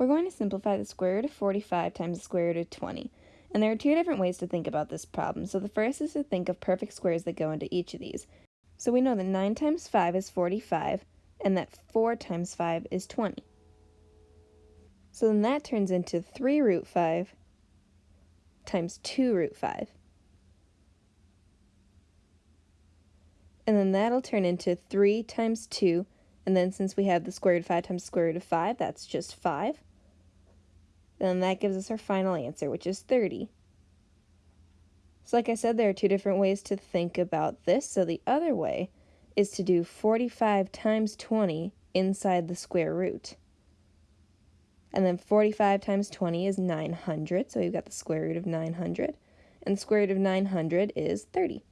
We're going to simplify the square root of 45 times the square root of 20. And there are two different ways to think about this problem. So the first is to think of perfect squares that go into each of these. So we know that 9 times 5 is 45, and that 4 times 5 is 20. So then that turns into 3 root 5 times 2 root 5. And then that'll turn into 3 times 2, and then since we have the square root of 5 times square root of 5, that's just 5. Then that gives us our final answer, which is 30. So like I said, there are two different ways to think about this. So the other way is to do 45 times 20 inside the square root. And then 45 times 20 is 900, so we've got the square root of 900. And the square root of 900 is 30.